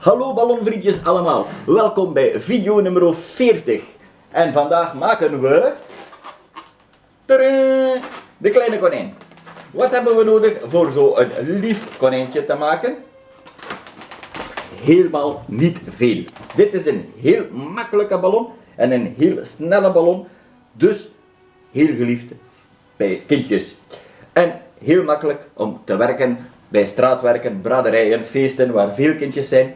Hallo ballonvriendjes allemaal, welkom bij video nummer 40. En vandaag maken we... De kleine konijn. Wat hebben we nodig voor zo'n lief konijntje te maken? Helemaal niet veel. Dit is een heel makkelijke ballon en een heel snelle ballon. Dus heel geliefd bij kindjes. En heel makkelijk om te werken bij straatwerken, braderijen, feesten waar veel kindjes zijn.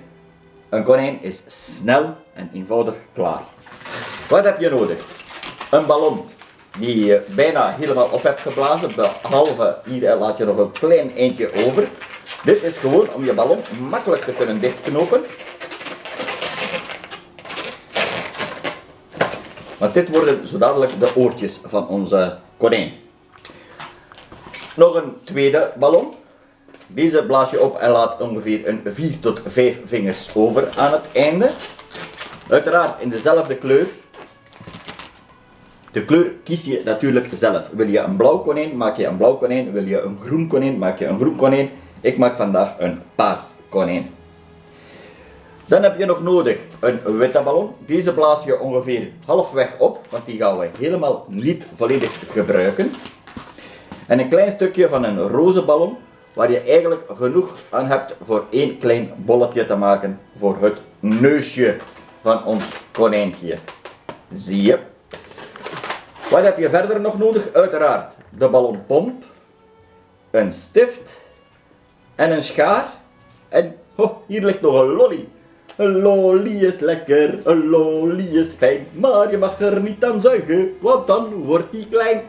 Een konijn is snel en eenvoudig klaar. Wat heb je nodig? Een ballon die je bijna helemaal op hebt geblazen, behalve hier laat je nog een klein eindje over. Dit is gewoon om je ballon makkelijk te kunnen dichtknopen. Want dit worden zo dadelijk de oortjes van onze konijn. Nog een tweede ballon. Deze blaas je op en laat ongeveer een 4 tot 5 vingers over aan het einde. Uiteraard in dezelfde kleur. De kleur kies je natuurlijk zelf. Wil je een blauw konijn, maak je een blauw konijn. Wil je een groen konijn, maak je een groen konijn. Ik maak vandaag een paars konijn. Dan heb je nog nodig een witte ballon. Deze blaas je ongeveer halfweg op, want die gaan we helemaal niet volledig gebruiken. En een klein stukje van een roze ballon, waar je eigenlijk genoeg aan hebt voor één klein bolletje te maken voor het neusje van ons konijntje. Zie je? Wat heb je verder nog nodig? Uiteraard de ballonpomp, een stift en een schaar. En oh, hier ligt nog een lolly. Een lolly is lekker, een lolly is fijn, maar je mag er niet aan zuigen, want dan wordt die klein.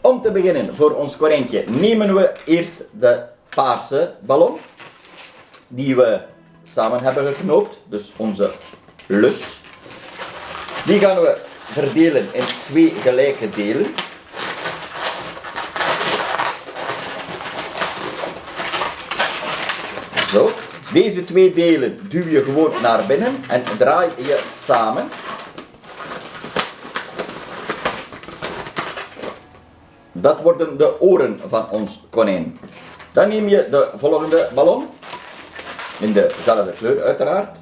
Om te beginnen, voor ons konijntje, nemen we eerst de paarse ballon, die we samen hebben geknoopt, dus onze lus. Die gaan we verdelen in twee gelijke delen. Zo. Deze twee delen duw je gewoon naar binnen en draai je samen. Dat worden de oren van ons konijn. Dan neem je de volgende ballon, in dezelfde kleur uiteraard.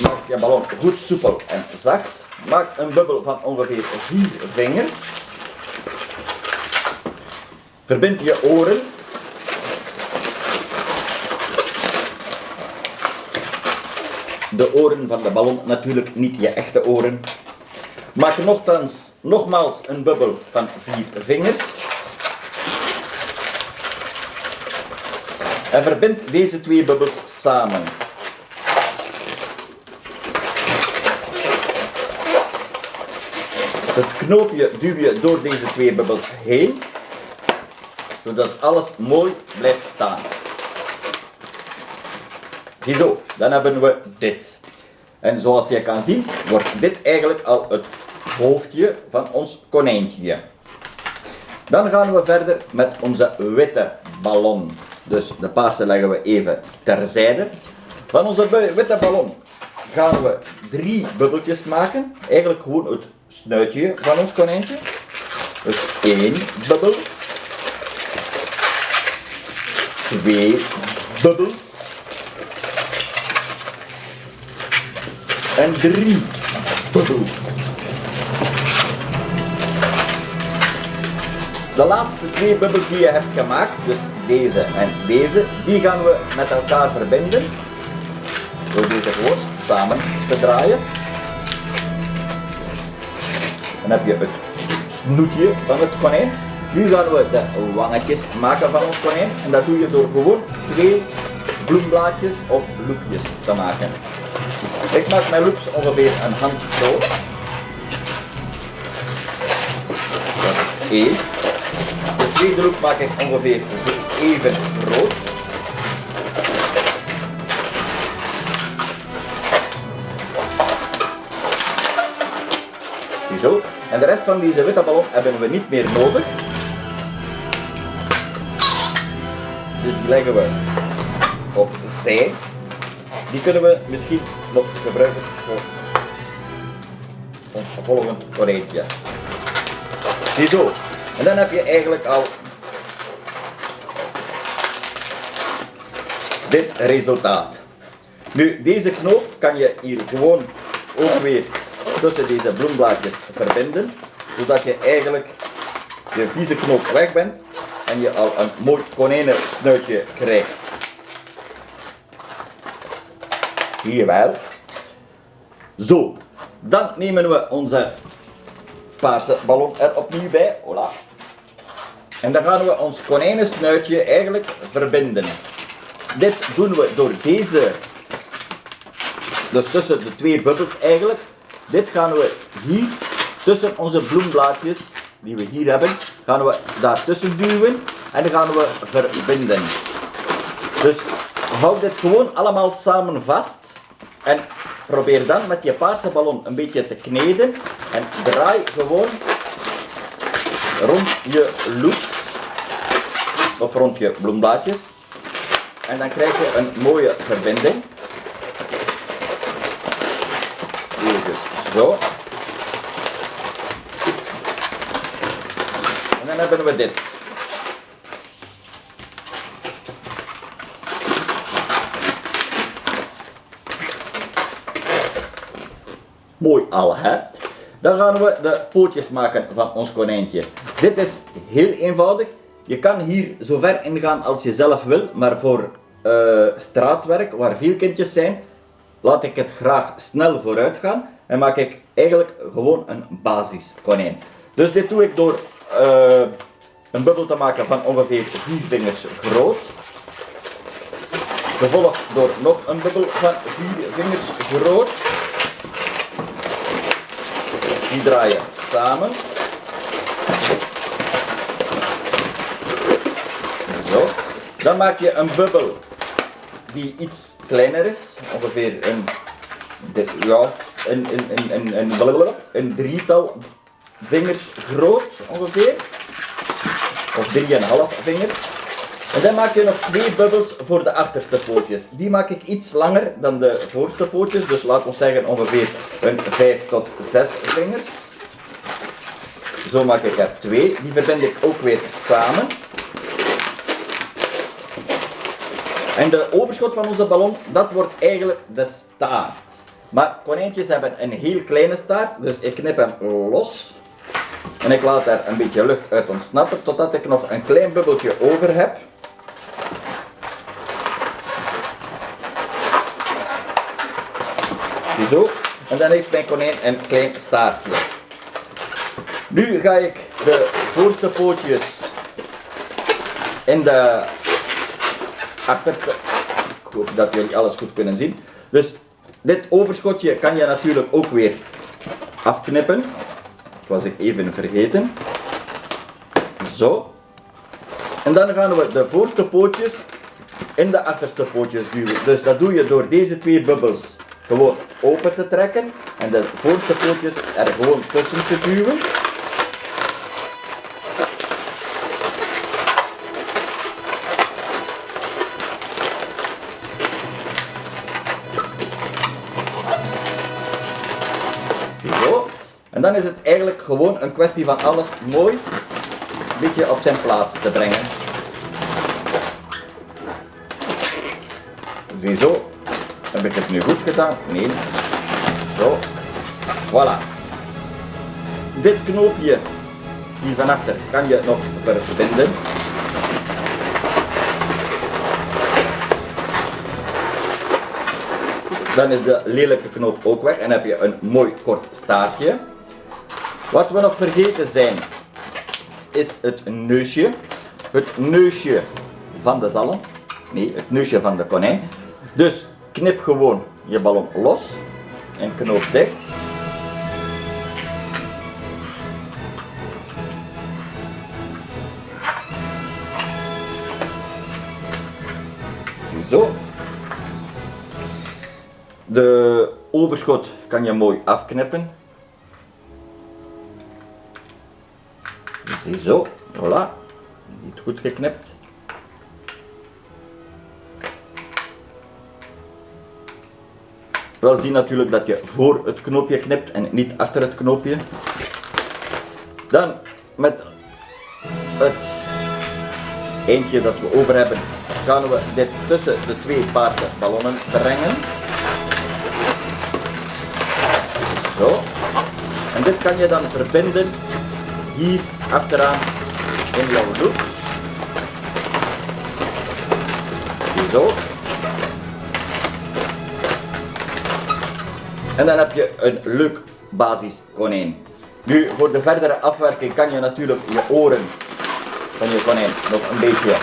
Maak je ballon goed soepel en zacht. Maak een bubbel van ongeveer 4 vingers. Verbind je oren de oren van de ballon, natuurlijk niet je echte oren. Maak nogthans, nogmaals een bubbel van vier vingers. En verbind deze twee bubbels samen. Het knoopje duw je door deze twee bubbels heen, zodat alles mooi blijft staan. Ziezo, dan hebben we dit. En zoals je kan zien, wordt dit eigenlijk al het hoofdje van ons konijntje. Dan gaan we verder met onze witte ballon. Dus de paarse leggen we even terzijde. Van onze witte ballon gaan we drie bubbeltjes maken. Eigenlijk gewoon het snuitje van ons konijntje. Dus één bubbel. Twee bubbels. en drie bubbels. De laatste twee bubbels die je hebt gemaakt, dus deze en deze, die gaan we met elkaar verbinden. Door deze gewoon samen te draaien. Dan heb je het snoetje van het konijn. Nu gaan we de wangetjes maken van ons konijn. En dat doe je door gewoon twee bloemblaadjes of loepjes te maken. Ik maak mijn loops ongeveer een handje zo. Dat is één. Loop maak ik ongeveer even groot. Ziezo. En de rest van deze witte ballon hebben we niet meer nodig. Dus die leggen we opzij. Die kunnen we misschien nog gebruiken voor ons volgend konijntje. Ziezo. En dan heb je eigenlijk al dit resultaat. Nu, deze knoop kan je hier gewoon ook weer tussen deze bloemblaadjes verbinden, zodat je eigenlijk je vieze knoop weg bent en je al een mooi konijnensnuitje krijgt. Je wel? Zo, dan nemen we onze paarse ballon er opnieuw bij. Hola. En dan gaan we ons konijnensnuitje eigenlijk verbinden. Dit doen we door deze, dus tussen de twee bubbels eigenlijk. Dit gaan we hier tussen onze bloemblaadjes die we hier hebben, gaan we daartussen duwen en dan gaan we verbinden. Dus houd dit gewoon allemaal samen vast en probeer dan met je paarse ballon een beetje te kneden en draai gewoon rond je loops of rond je bloemblaadjes en dan krijg je een mooie verbinding. Even zo. En dan hebben we dit. Mooi al, hè? Dan gaan we de pootjes maken van ons konijntje. Dit is heel eenvoudig. Je kan hier zo ver ingaan als je zelf wil, maar voor uh, straatwerk, waar veel kindjes zijn, laat ik het graag snel vooruit gaan en maak ik eigenlijk gewoon een basis konijn. Dus dit doe ik door uh, een bubbel te maken van ongeveer 4 vingers groot. Gevolgd door nog een bubbel van 4 vingers groot. Die draai je samen. Zo. Dan maak je een bubbel die iets kleiner is, ongeveer een, ja, een, een, een, een, een, drietal vingers groot ongeveer, of drieënhalf vingers. En dan maak je nog twee bubbels voor de achterste pootjes. Die maak ik iets langer dan de voorste pootjes, dus laat ons zeggen ongeveer een 5 tot 6 vingers. Zo maak ik er twee. Die verbind ik ook weer samen. En de overschot van onze ballon, dat wordt eigenlijk de staart. Maar konijntjes hebben een heel kleine staart, dus ik knip hem los. En ik laat er een beetje lucht uit ontsnappen, totdat ik nog een klein bubbeltje over heb. Zo. En dan heeft mijn konijn een klein staartje. Nu ga ik de voorste pootjes in de achterste. Ik hoop dat jullie alles goed kunnen zien. Dus dit overschotje kan je natuurlijk ook weer afknippen. Dat was ik even vergeten. Zo. En dan gaan we de voorste pootjes in de achterste pootjes duwen. Dus dat doe je door deze twee bubbels gewoon open te trekken en de voorste pootjes er gewoon tussen te duwen. En dan is het eigenlijk gewoon een kwestie van alles mooi een beetje op zijn plaats te brengen. Ziezo. Heb ik het nu goed gedaan? Nee. Zo. Voilà. Dit knoopje hier van achter kan je nog verbinden. Dan is de lelijke knoop ook weg en heb je een mooi kort staartje. Wat we nog vergeten zijn, is het neusje. Het neusje van de zalm. Nee, het neusje van de konijn. Dus knip gewoon je ballon los en knoop dicht. Zo. De overschot kan je mooi afknippen. Ziezo, voilà. Niet goed geknipt. Wel zien natuurlijk dat je voor het knoopje knipt en niet achter het knoopje. Dan met het eentje dat we over hebben, gaan we dit tussen de twee paarse ballonnen brengen. Zo. En dit kan je dan verbinden hier achteraan in jouw loops. Zo. En dan heb je een leuk basiskonijn. Nu, voor de verdere afwerking kan je natuurlijk je oren van je konijn nog een beetje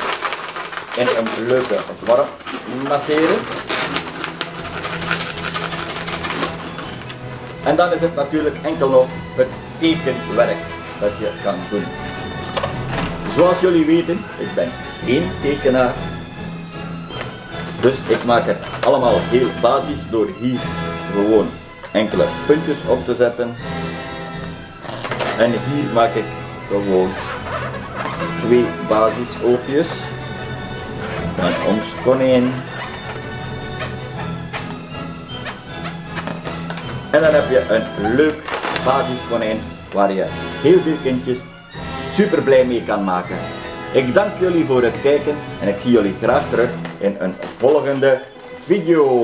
in een leuke vorm masseren. En dan is het natuurlijk enkel nog het tekenwerk dat je kan doen. Zoals jullie weten, ik ben geen tekenaar. Dus ik maak het allemaal heel basis door hier gewoon enkele puntjes op te zetten. En hier maak ik gewoon twee basisoogjes van ons konijn. En dan heb je een leuk basiskonijn waar je heel veel kindjes super blij mee kan maken. Ik dank jullie voor het kijken en ik zie jullie graag terug in een volgende video.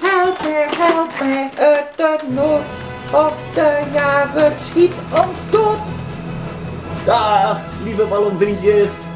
Help me, help me uit de nood. Op de jager schiet ons dood. Dag, lieve ballonvriendjes.